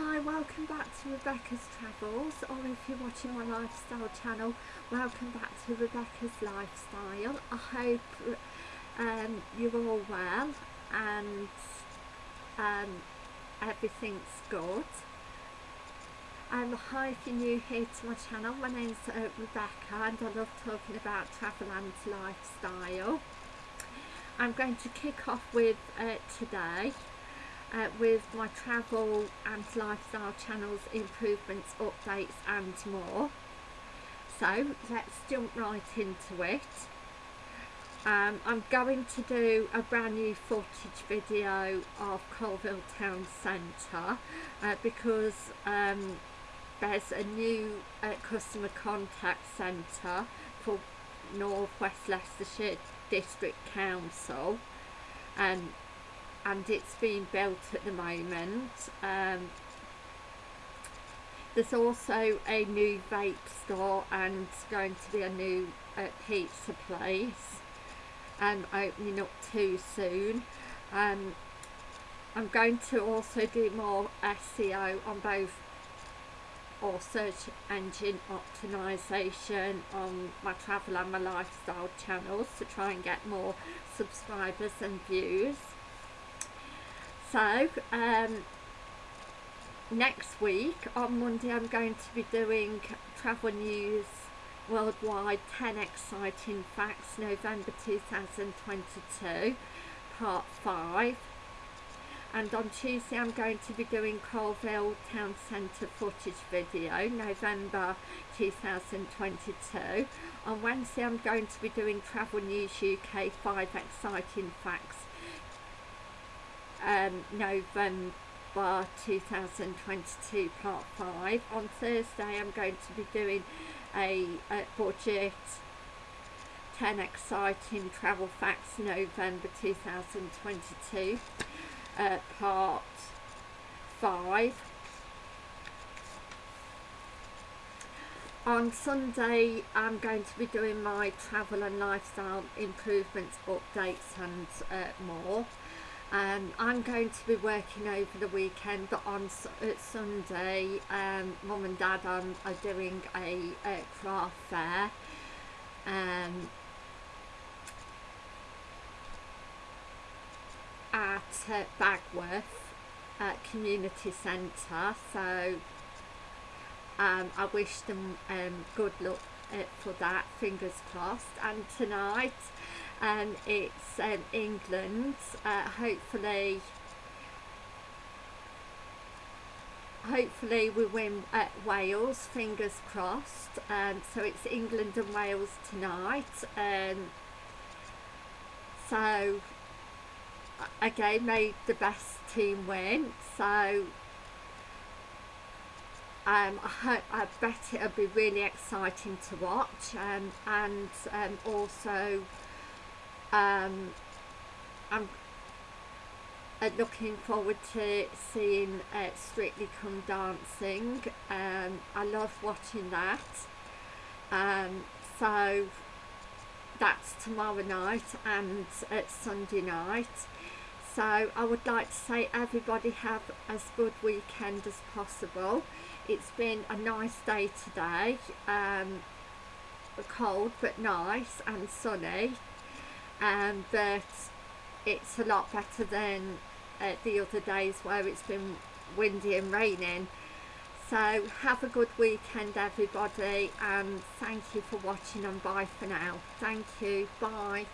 Hi, welcome back to Rebecca's Travels, or if you're watching my lifestyle channel, welcome back to Rebecca's Lifestyle. I hope um, you're all well and um, everything's good. Um, hi if you're new here to my channel, my name's uh, Rebecca and I love talking about travel and lifestyle. I'm going to kick off with uh, today uh, with my travel and lifestyle channels improvements updates and more. So let's jump right into it. Um, I'm going to do a brand new footage video of Coalville Town Centre uh, because um, there's a new uh, customer contact centre for North West Leicestershire District Council and and it's being built at the moment. Um, there's also a new vape store and it's going to be a new uh, pizza place um, opening up too soon. Um, I'm going to also do more SEO on both or search engine optimization on my travel and my lifestyle channels to try and get more subscribers and views so um, next week on Monday I'm going to be doing travel news worldwide 10 exciting facts November 2022 part 5 and on Tuesday I'm going to be doing Coalville Town Centre footage video November 2022 on Wednesday I'm going to be doing Travel News UK 5 exciting facts um, November 2022 part 5 on Thursday I'm going to be doing a, a budget 10 exciting travel facts November 2022 uh, part 5 on Sunday I'm going to be doing my travel and lifestyle improvements updates and uh, more um, I'm going to be working over the weekend but on uh, Sunday um, mum and dad um, are doing a, a craft fair. Um, at uh, Bagworth uh, Community Centre so um, I wish them um, good luck uh, for that fingers crossed. And tonight and it's um, England uh, hopefully hopefully we win at Wales fingers crossed. Um, so it's England and Wales tonight um, so again made the best team win. So um, I, hope, I bet it'll be really exciting to watch um, and um, also um, I'm uh, looking forward to seeing uh, Strictly Come Dancing. Um, I love watching that. Um, so that's tomorrow night and uh, Sunday night. So I would like to say everybody have as good weekend as possible. It's been a nice day today. Um, cold but nice and sunny um, but it's a lot better than uh, the other days where it's been windy and raining. So have a good weekend everybody and thank you for watching and bye for now. Thank you. Bye